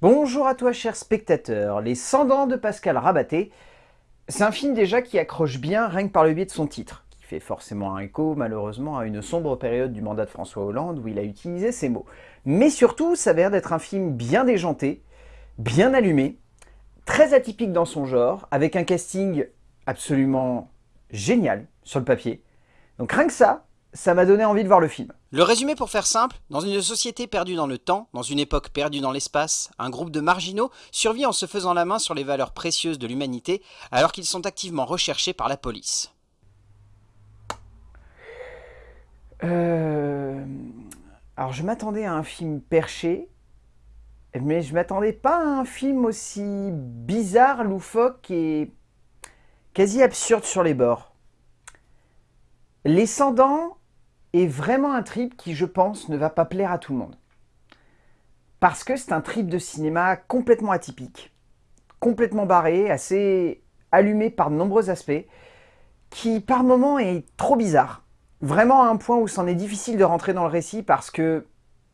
Bonjour à toi cher spectateur, Les Cendants de Pascal Rabaté, c'est un film déjà qui accroche bien rien que par le biais de son titre, qui fait forcément un écho malheureusement à une sombre période du mandat de François Hollande où il a utilisé ces mots. Mais surtout, ça a l'air d'être un film bien déjanté, bien allumé, très atypique dans son genre, avec un casting absolument génial sur le papier. Donc rien que ça, ça m'a donné envie de voir le film. Le résumé pour faire simple, dans une société perdue dans le temps, dans une époque perdue dans l'espace, un groupe de marginaux survit en se faisant la main sur les valeurs précieuses de l'humanité alors qu'ils sont activement recherchés par la police. Euh... Alors je m'attendais à un film perché, mais je m'attendais pas à un film aussi bizarre, loufoque et quasi absurde sur les bords. Les Cendants est vraiment un trip qui, je pense, ne va pas plaire à tout le monde. Parce que c'est un trip de cinéma complètement atypique, complètement barré, assez allumé par de nombreux aspects, qui par moments est trop bizarre. Vraiment à un point où c'en est difficile de rentrer dans le récit parce que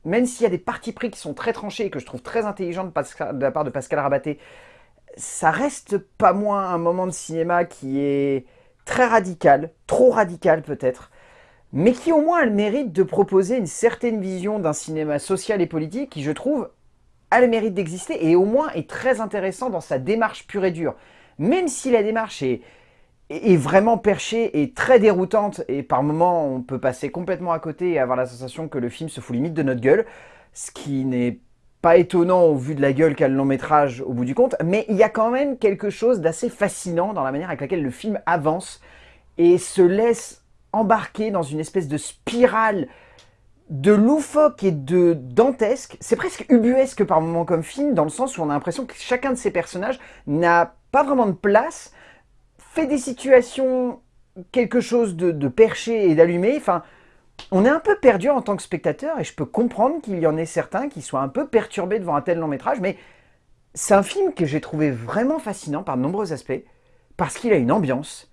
même s'il y a des parties pris qui sont très tranchés et que je trouve très intelligentes de, la part de Pascal Rabaté, ça reste pas moins un moment de cinéma qui est très radical, trop radical peut-être, mais qui au moins a le mérite de proposer une certaine vision d'un cinéma social et politique qui, je trouve, a le mérite d'exister et au moins est très intéressant dans sa démarche pure et dure. Même si la démarche est, vraiment perchée et très déroutante et par moments on peut passer complètement à côté et avoir la sensation que le film se fout limite de notre gueule, ce qui n'est pas étonnant au vu de la gueule qu'a le long métrage au bout du compte, mais il y a quand même quelque chose d'assez fascinant dans la manière avec laquelle le film avance et se laisse embarqué dans une espèce de spirale de loufoque et de dantesque. C'est presque ubuesque par moments comme film, dans le sens où on a l'impression que chacun de ces personnages n'a pas vraiment de place, fait des situations quelque chose de, perché et d'allumé. Enfin, on est un peu perdu en tant que spectateur et je peux comprendre qu'il y en ait certains qui soient un peu perturbés devant un tel long métrage, mais c'est un film que j'ai trouvé vraiment fascinant par de nombreux aspects, parce qu'il a une ambiance,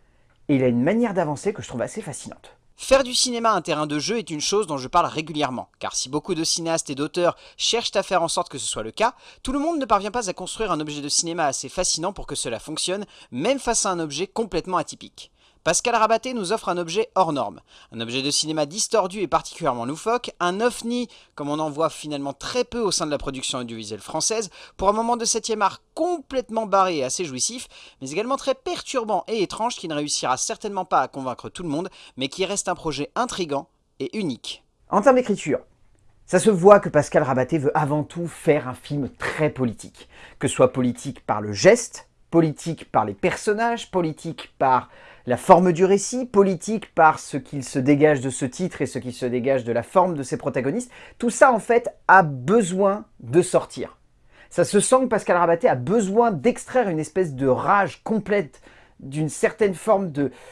et il a une manière d'avancer que je trouve assez fascinante. Faire du cinéma un terrain de jeu est une chose dont je parle régulièrement, car si beaucoup de cinéastes et d'auteurs cherchent à faire en sorte que ce soit le cas, tout le monde ne parvient pas à construire un objet de cinéma assez fascinant pour que cela fonctionne, même face à un objet complètement atypique. Pascal Rabaté nous offre un objet hors norme, un objet de cinéma distordu et particulièrement loufoque, un ovni comme on en voit finalement très peu au sein de la production audiovisuelle française, pour un moment de 7 art complètement barré et assez jouissif, mais également très perturbant et étrange qui ne réussira certainement pas à convaincre tout le monde, mais qui reste un projet intrigant et unique. En termes d'écriture, ça se voit que Pascal Rabaté veut avant tout faire un film très politique, que ce soit politique par le geste, politique par les personnages, politique par la forme du récit, politique par ce qu'il se dégage de ce titre et ce qui se dégage de la forme de ses protagonistes, tout ça en fait a besoin de sortir. Ça se sent que Pascal Rabaté a besoin d'extraire une espèce de rage complète d'une certaine forme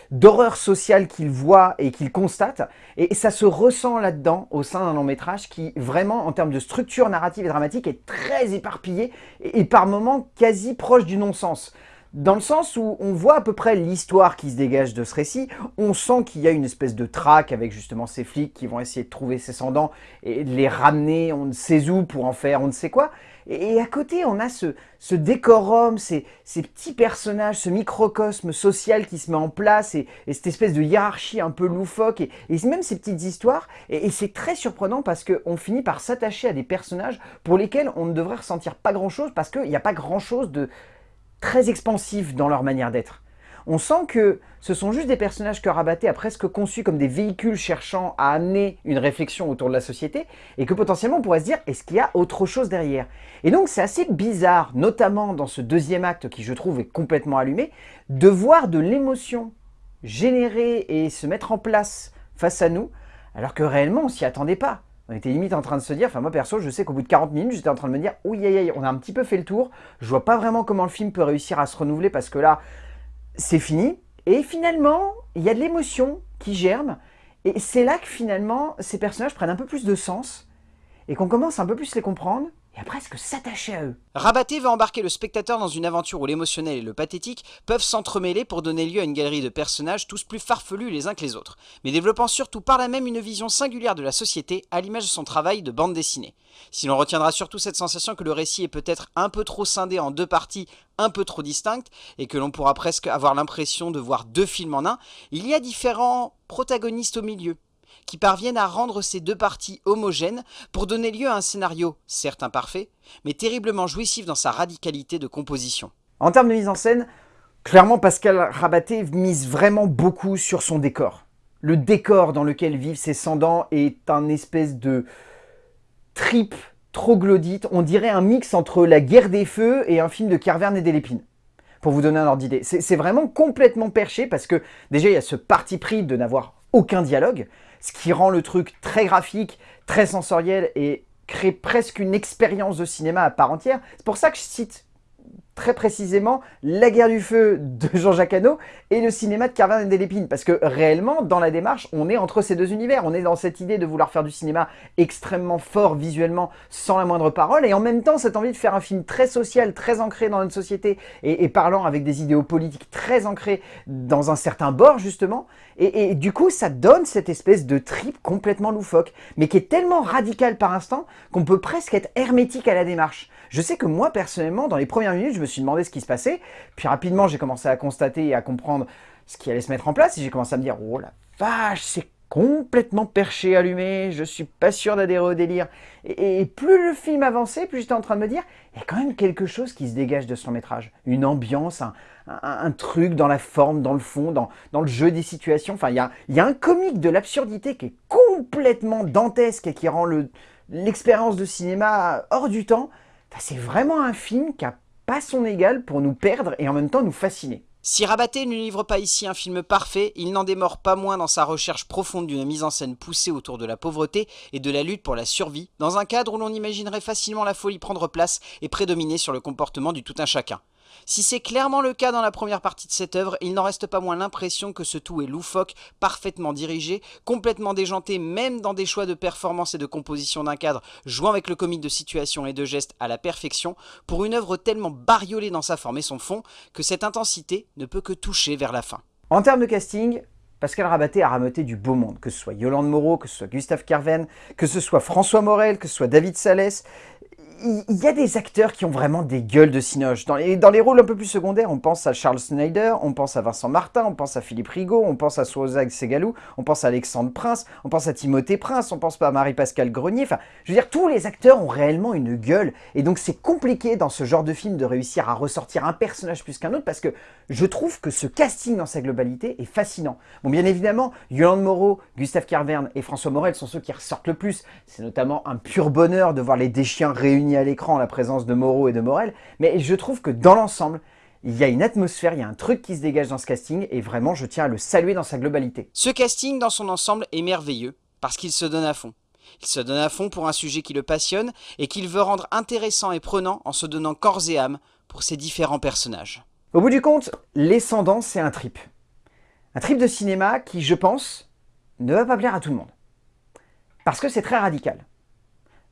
d'horreur sociale qu'il voit et qu'il constate. Et ça se ressent là-dedans, au sein d'un long métrage qui, vraiment, en termes de structure narrative et dramatique, est très éparpillé et, et par moments quasi proche du non-sens dans le sens où on voit à peu près l'histoire qui se dégage de ce récit, on sent qu'il y a une espèce de traque avec justement ces flics qui vont essayer de trouver ses cendants et de les ramener on ne sait où pour en faire on ne sait quoi. Et à côté, on a ce, décorum, ces, ces, petits personnages, ce microcosme social qui se met en place et, cette espèce de hiérarchie un peu loufoque et, même ces petites histoires. Et, et c'est très surprenant parce qu'on finit par s'attacher à des personnages pour lesquels on ne devrait ressentir pas grand-chose parce qu'il n'y a pas grand-chose de très expansifs dans leur manière d'être. On sent que ce sont juste des personnages que Rabaté a presque conçus comme des véhicules cherchant à amener une réflexion autour de la société et que potentiellement on pourrait se dire est-ce qu'il y a autre chose derrière? Et donc c'est assez bizarre, notamment dans ce deuxième acte qui je trouve est complètement allumé, de voir de l'émotion générer et se mettre en place face à nous alors que réellement on s'y attendait pas. On était limite en train de se dire, enfin moi perso, je sais qu'au bout de 40 minutes, j'étais en train de me dire, oui, aïe, on a un petit peu fait le tour, je vois pas vraiment comment le film peut réussir à se renouveler parce que là, c'est fini. Et finalement, il y a de l'émotion qui germe, et c'est là que finalement, ces personnages prennent un peu plus de sens, et qu'on commence un peu plus les comprendre, et à presque s'attacher à eux. Rabaté va embarquer le spectateur dans une aventure où l'émotionnel et le pathétique peuvent s'entremêler pour donner lieu à une galerie de personnages tous plus farfelus les uns que les autres, mais développant surtout par là même une vision singulière de la société à l'image de son travail de bande dessinée. Si l'on retiendra surtout cette sensation que le récit est peut-être un peu trop scindé en deux parties un peu trop distinctes, et que l'on pourra presque avoir l'impression de voir deux films en un, il y a différents protagonistes au milieu, qui parviennent à rendre ces deux parties homogènes pour donner lieu à un scénario, certes imparfait, mais terriblement jouissif dans sa radicalité de composition. En termes de mise en scène, clairement Pascal Rabaté mise vraiment beaucoup sur son décor. Le décor dans lequel vivent ses Cendants est un espèce de trip troglodyte, on dirait un mix entre La guerre des feux et un film de Carverne et Delépine pour vous donner un ordre d'idée. C'est vraiment complètement perché parce que déjà il y a ce parti pris de n'avoir aucun dialogue, ce qui rend le truc très graphique, très sensoriel et crée presque une expérience de cinéma à part entière. C'est pour ça que je cite très précisément La guerre du feu de Jean-Jacques Hano et le cinéma de Carvin et Delépine. Parce que réellement, dans la démarche, on est entre ces deux univers. On est dans cette idée de vouloir faire du cinéma extrêmement fort visuellement, sans la moindre parole, et en même temps, cette envie de faire un film très social, très ancré dans notre société, et, parlant avec des idéaux politiques très ancrés dans un certain bord, justement. Et, du coup, ça donne cette espèce de trip complètement loufoque, mais qui est tellement radical par instant qu'on peut presque être hermétique à la démarche. Je sais que moi, personnellement, dans les premières minutes, je me suis demandé ce qui se passait. Puis rapidement, j'ai commencé à constater et à comprendre ce qui allait se mettre en place. Et j'ai commencé à me dire, oh la vache, c'est complètement perché, allumé, je suis pas sûr d'adhérer au délire. Et, plus le film avançait, plus j'étais en train de me dire, il y a quand même quelque chose qui se dégage de ce long métrage. Une ambiance, un, truc dans la forme, dans le fond, dans, le jeu des situations. Enfin, il y a un comique de l'absurdité qui est complètement dantesque et qui rend l'expérience de cinéma hors du temps. c'est vraiment un film qui a pas son égal pour nous perdre et en même temps nous fasciner. Si Rabaté ne livre pas ici un film parfait, il n'en démord pas moins dans sa recherche profonde d'une mise en scène poussée autour de la pauvreté et de la lutte pour la survie, dans un cadre où l'on imaginerait facilement la folie prendre place et prédominer sur le comportement du tout un chacun. Si c'est clairement le cas dans la première partie de cette œuvre, il n'en reste pas moins l'impression que ce tout est loufoque, parfaitement dirigé, complètement déjanté même dans des choix de performance et de composition d'un cadre, jouant avec le comique de situation et de gestes à la perfection, pour une œuvre tellement bariolée dans sa forme et son fond, que cette intensité ne peut que toucher vers la fin. En termes de casting, Pascal Rabaté a rameuté du beau monde, que ce soit Yolande Moreau, que ce soit Gustave Carven, que ce soit François Morel, que ce soit David Salès, il y a des acteurs qui ont vraiment des gueules de cinoche. Dans les, dans les rôles un peu plus secondaires, on pense à Charles Snyder, on pense à Vincent Martin, on pense à Philippe Rigaud, on pense à Swozag Segalou, on pense à Alexandre Prince, on pense à Timothée Prince, on pense pas à Marie-Pascale Grenier. Enfin, je veux dire, tous les acteurs ont réellement une gueule. Et donc, c'est compliqué dans ce genre de film de réussir à ressortir un personnage plus qu'un autre parce que je trouve que ce casting dans sa globalité est fascinant. Bon, bien évidemment, Yolande Moreau, Gustave Carverne et François Morel sont ceux qui ressortent le plus. C'est notamment un pur bonheur de voir les déchiens réunis à l'écran la présence de Moreau et de Morel, mais je trouve que dans l'ensemble, il y a une atmosphère, il y a un truc qui se dégage dans ce casting, et vraiment je tiens à le saluer dans sa globalité. Ce casting dans son ensemble est merveilleux, parce qu'il se donne à fond. Il se donne à fond pour un sujet qui le passionne, et qu'il veut rendre intéressant et prenant en se donnant corps et âme pour ses différents personnages. Au bout du compte, L'Escendant, c'est un trip. Un trip de cinéma qui, je pense, ne va pas plaire à tout le monde. Parce que c'est très radical.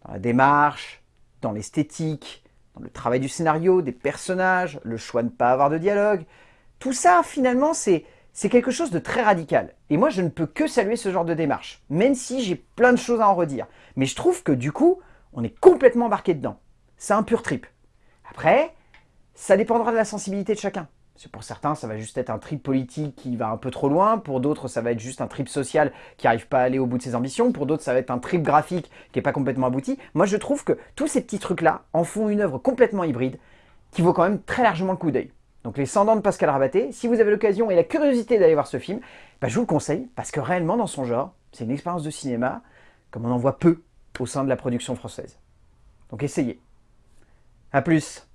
Dans la démarche, dans l'esthétique, dans le travail du scénario, des personnages, le choix de ne pas avoir de dialogue. Tout ça, finalement, c'est quelque chose de très radical. Et moi, je ne peux que saluer ce genre de démarche, même si j'ai plein de choses à en redire. Mais je trouve que du coup, on est complètement embarqué dedans. C'est un pur trip. Après, ça dépendra de la sensibilité de chacun pour certains, ça va juste être un trip politique qui va un peu trop loin. Pour d'autres, ça va être juste un trip social qui n'arrive pas à aller au bout de ses ambitions. Pour d'autres, ça va être un trip graphique qui n'est pas complètement abouti. Moi, je trouve que tous ces petits trucs-là en font une œuvre complètement hybride qui vaut quand même très largement le coup d'œil. Donc Les Cendants de Pascal Rabaté, si vous avez l'occasion et la curiosité d'aller voir ce film, bah, je vous le conseille parce que réellement dans son genre, c'est une expérience de cinéma comme on en voit peu au sein de la production française. Donc essayez. A plus